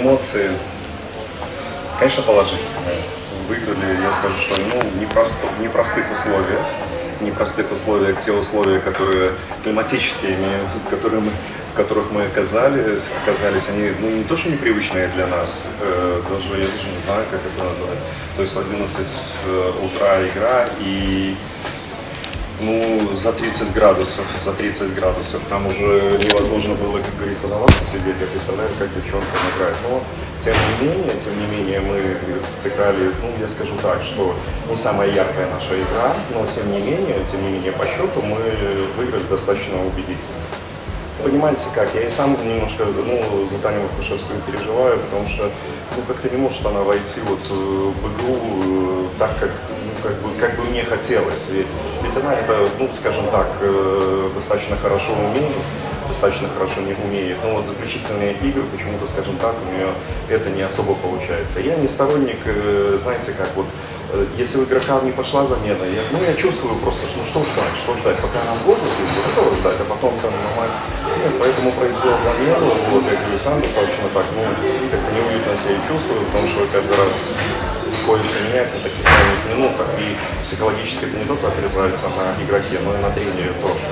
эмоции, конечно, положительные. Выиграли, я скажу, что ну, непросто, в непростых условиях, непростых условиях, те условия, которые климатические, которые мы, в которых мы оказались, оказались, они ну, не то, что непривычные для нас, э, даже я даже не знаю, как это назвать. То есть в 11 э, утра игра и ну, за 30 градусов, за 30 градусов. Там уже невозможно было, как говорится, на лавке сидеть. Я представляю, как девчонкам играть. Но, тем не менее, тем не менее, мы сыграли, ну, я скажу так, что не самая яркая наша игра, но, тем не менее, тем не менее, по счету мы выиграли достаточно убедительно. Понимаете как, я и сам немножко ну, за Таню Вахрушевскую переживаю, потому что ну, как-то не может она войти вот э, в игру э, так, как, ну, как, бы, как бы мне хотелось. Ведь, ведь она это, ну, скажем так, э, достаточно хорошо умеет, достаточно хорошо не умеет. Но вот заключительные игры, почему-то, скажем так, у нее это не особо получается. Я не сторонник, знаете как, вот если у игрока не пошла замена, я, ну, я чувствую просто, ну, что ждать, что ждать, пока год забьют, готовы ждать, а потом там ломать. Нет, поэтому произвел замену, вот, я говорю, сам достаточно так, ну, как-то неуютно себя чувствую, потому что каждый раз приходится менять на таких маленьких минутах, и психологически это не только отрезается на игроке, но и на тренере тоже.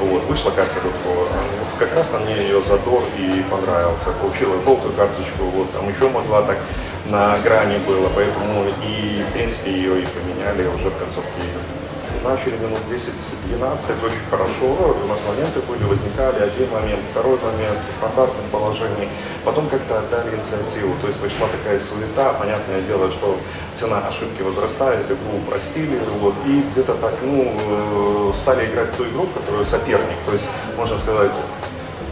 Вот, вышла Катя Рудкова, вот как раз на мне ее задор и понравился, получила желтую карточку, вот, там еще могла так на грани было, поэтому и, в принципе, ее и поменяли уже в концовке игры. Начали минут 10-12, очень хорошо, у нас моменты были, возникали, один момент, второй момент со стандартным положением, потом как-то отдали инициативу, то есть пошла такая суета, понятное дело, что цена ошибки возрастает, игру упростили, вот, и где-то так, ну, э, стали играть ту игру, которую соперник, то есть, можно сказать,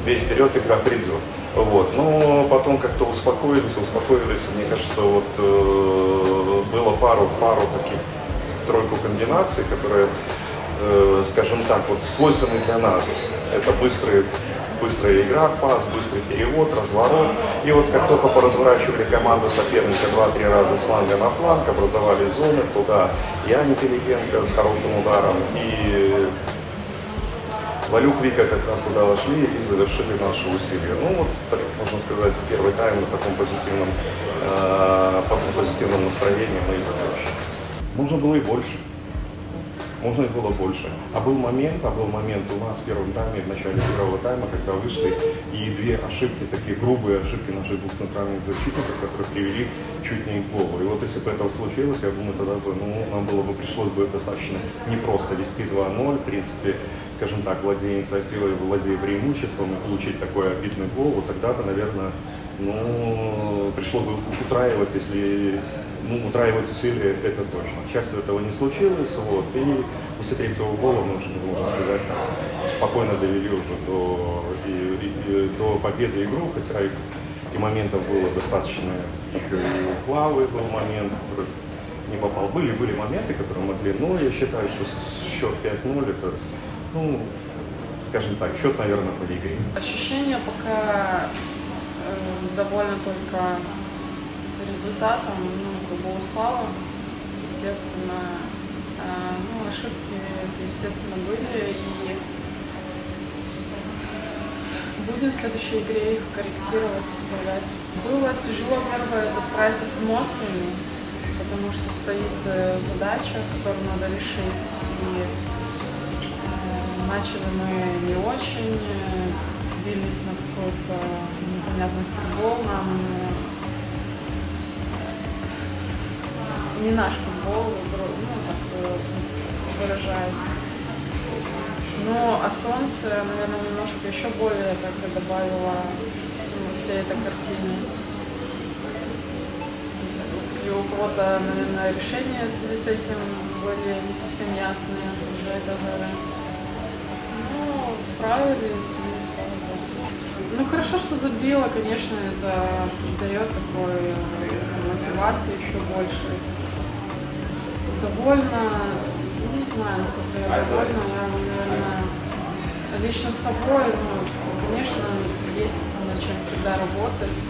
бей вперед, игра придет. Вот. Но потом как-то успокоились, успокоились. Мне кажется, вот э, было пару, пару таких тройку комбинаций, которые, э, скажем так, вот свойственны для нас. Это быстрые быстрая игра в пас, быстрый перевод, разворот. И вот как только поразворачивали команду соперника 2-3 раза с фланга на фланг, образовали зоны туда. Я Пелигенко с хорошим ударом и Валюк Вика как раз туда вошли и завершили наши усилия. Ну вот, так можно сказать, первый тайм на таком позитивном, э, позитивном настроении мы и закончили. Можно было и больше. Можно и было больше. А был момент, а был момент у нас в первом тайме, в начале первого тайма, когда вышли, и две ошибки, такие грубые ошибки наших двух центральных защитников, которые привели чуть не к голу. И вот если бы это случилось, я думаю, тогда бы, ну, нам было бы, пришлось бы достаточно непросто вести 2-0, в принципе, скажем так, владея инициативой, владея преимуществом и получить такой обидный гол, вот тогда-то, наверное, ну, пришло бы утраивать, если ну, утраивать усилия, это точно. Счастью, этого не случилось, вот, и после третьего гола мы уже, можно сказать, спокойно довели уже до, и, и, до победы игру, хотя и, и моментов было достаточно, их и у Клавы был момент, не попал. Были, были моменты, которые могли, но я считаю, что счет 5-0 это, ну, скажем так, счет, наверное, по игре. Ощущение пока э, довольно только результатом, ну, как бы услава, естественно, э, ну, ошибки это, естественно, были, и будем в следующей игре их корректировать, исправлять. Было тяжело, первое, это справиться с эмоциями, потому что стоит э, задача, которую надо решить, и э, начали мы не очень, сбились на какой-то непонятный футбол, нам не наш футбол, ну, так выражаясь. Но а солнце, наверное, немножко еще более так добавило всему, всей этой картине. И у кого-то, наверное, решения в связи с этим были не совсем ясные из-за этого. Ну, справились, и слава богу. Ну, хорошо, что забила, конечно, это дает такой мотивации еще больше довольна, не знаю, насколько я довольна, я, наверное, лично собой, ну, конечно, есть над чем всегда работать.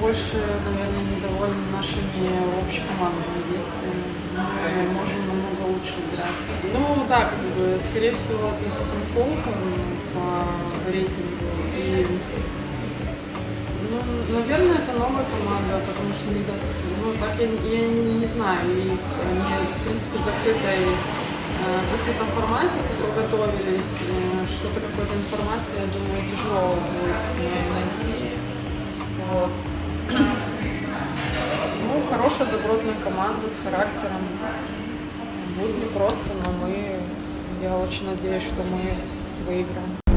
Больше, наверное, недовольна нашими общекомандными действиями. Мы можем намного лучше играть. Ну да, как бы, скорее всего, это с Симполтом по рейтингу. И Ну, наверное, это новая команда, потому что нельзя... Ну, так я, я не, не знаю. И они, в принципе, закрытой, э, в закрытом формате готовились. Э, Что-то, какой-то информации, я думаю, тяжело будет найти. Вот. Ну, хорошая, добротная команда с характером. Будет непросто, но мы... Я очень надеюсь, что мы выиграем.